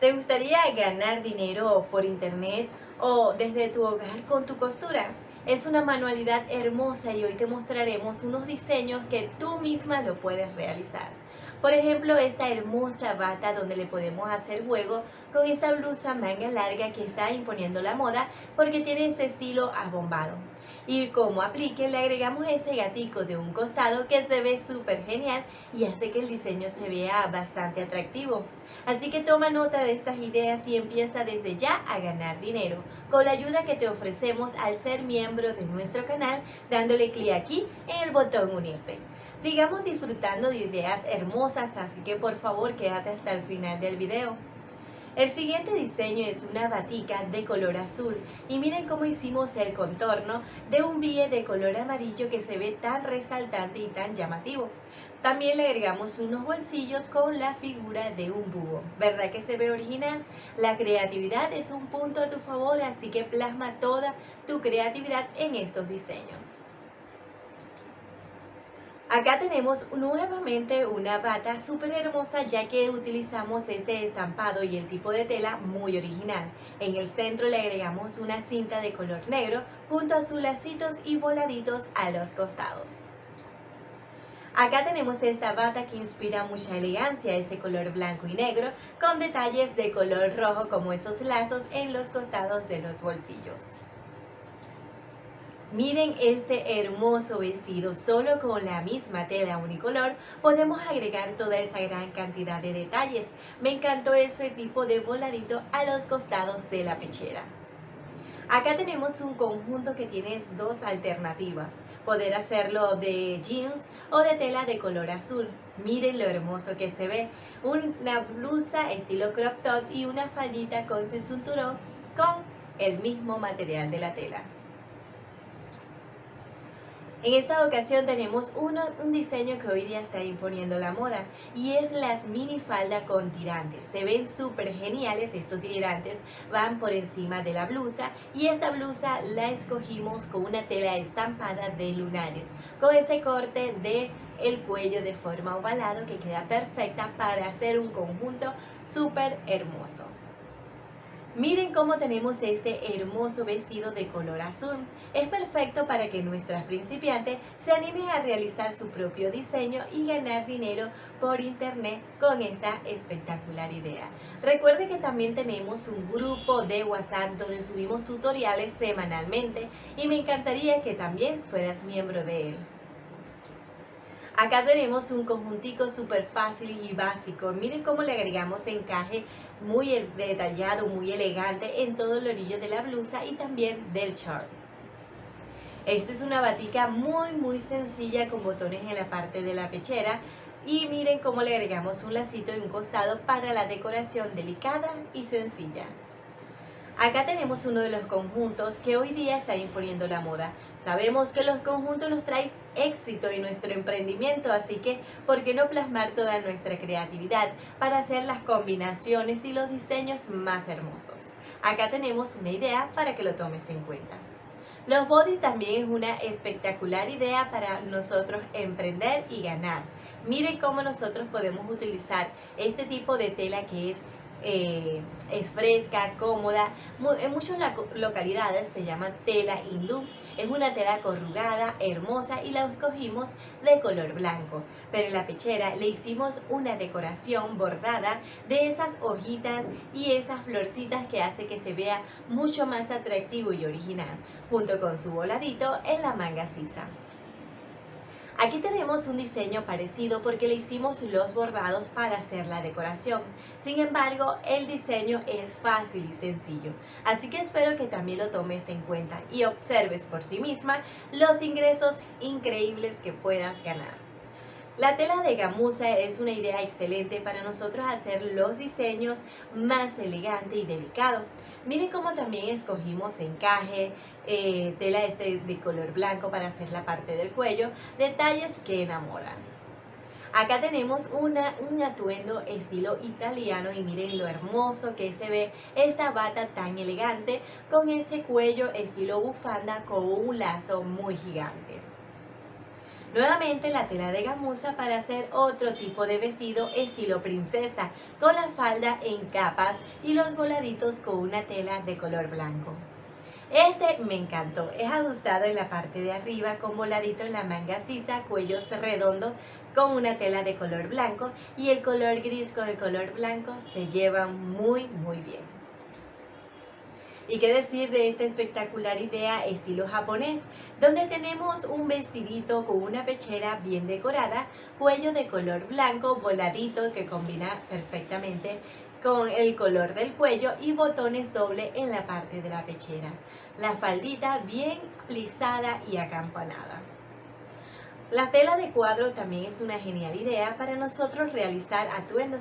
¿Te gustaría ganar dinero por internet o desde tu hogar con tu costura? Es una manualidad hermosa y hoy te mostraremos unos diseños que tú misma lo puedes realizar. Por ejemplo, esta hermosa bata donde le podemos hacer juego con esta blusa manga larga que está imponiendo la moda porque tiene este estilo abombado. Y como aplique le agregamos ese gatico de un costado que se ve súper genial y hace que el diseño se vea bastante atractivo. Así que toma nota de estas ideas y empieza desde ya a ganar dinero con la ayuda que te ofrecemos al ser miembro de nuestro canal dándole clic aquí en el botón unirte. Sigamos disfrutando de ideas hermosas, así que por favor quédate hasta el final del video. El siguiente diseño es una batica de color azul y miren cómo hicimos el contorno de un bille de color amarillo que se ve tan resaltante y tan llamativo. También le agregamos unos bolsillos con la figura de un búho. ¿Verdad que se ve original? La creatividad es un punto a tu favor, así que plasma toda tu creatividad en estos diseños. Acá tenemos nuevamente una bata súper hermosa ya que utilizamos este estampado y el tipo de tela muy original. En el centro le agregamos una cinta de color negro junto a sus lacitos y voladitos a los costados. Acá tenemos esta bata que inspira mucha elegancia, ese color blanco y negro, con detalles de color rojo como esos lazos en los costados de los bolsillos. Miren este hermoso vestido, solo con la misma tela unicolor podemos agregar toda esa gran cantidad de detalles. Me encantó ese tipo de voladito a los costados de la pechera. Acá tenemos un conjunto que tiene dos alternativas, poder hacerlo de jeans o de tela de color azul. Miren lo hermoso que se ve, una blusa estilo crop top y una faldita con su cinturón con el mismo material de la tela. En esta ocasión tenemos un diseño que hoy día está imponiendo la moda y es las mini falda con tirantes. Se ven súper geniales estos tirantes, van por encima de la blusa y esta blusa la escogimos con una tela estampada de lunares, con ese corte de el cuello de forma ovalado que queda perfecta para hacer un conjunto súper hermoso. Miren cómo tenemos este hermoso vestido de color azul. Es perfecto para que nuestras principiantes se animen a realizar su propio diseño y ganar dinero por internet con esta espectacular idea. Recuerde que también tenemos un grupo de WhatsApp donde subimos tutoriales semanalmente y me encantaría que también fueras miembro de él. Acá tenemos un conjuntico súper fácil y básico. Miren cómo le agregamos encaje muy detallado, muy elegante en todo el orillo de la blusa y también del short. Esta es una batica muy muy sencilla con botones en la parte de la pechera y miren cómo le agregamos un lacito y un costado para la decoración delicada y sencilla. Acá tenemos uno de los conjuntos que hoy día está imponiendo la moda. Sabemos que los conjuntos nos traen éxito en nuestro emprendimiento, así que ¿por qué no plasmar toda nuestra creatividad para hacer las combinaciones y los diseños más hermosos? Acá tenemos una idea para que lo tomes en cuenta. Los bodies también es una espectacular idea para nosotros emprender y ganar. Miren cómo nosotros podemos utilizar este tipo de tela que es eh, es fresca, cómoda. En muchas localidades se llama tela hindú. Es una tela corrugada, hermosa y la escogimos de color blanco. Pero en la pechera le hicimos una decoración bordada de esas hojitas y esas florcitas que hace que se vea mucho más atractivo y original, junto con su voladito en la manga sisa. Aquí tenemos un diseño parecido porque le hicimos los bordados para hacer la decoración. Sin embargo, el diseño es fácil y sencillo. Así que espero que también lo tomes en cuenta y observes por ti misma los ingresos increíbles que puedas ganar. La tela de gamuza es una idea excelente para nosotros hacer los diseños más elegante y delicado. Miren cómo también escogimos encaje, eh, tela este de color blanco para hacer la parte del cuello, detalles que enamoran. Acá tenemos una, un atuendo estilo italiano y miren lo hermoso que se ve esta bata tan elegante con ese cuello estilo bufanda con un lazo muy gigante. Nuevamente la tela de gamuza para hacer otro tipo de vestido estilo princesa, con la falda en capas y los voladitos con una tela de color blanco. Este me encantó, es ajustado en la parte de arriba con voladito en la manga sisa, cuellos redondos con una tela de color blanco y el color gris con el color blanco se llevan muy muy bien. Y qué decir de esta espectacular idea estilo japonés, donde tenemos un vestidito con una pechera bien decorada, cuello de color blanco, voladito que combina perfectamente con el color del cuello y botones doble en la parte de la pechera. La faldita bien lisada y acampanada. La tela de cuadro también es una genial idea para nosotros realizar atuendos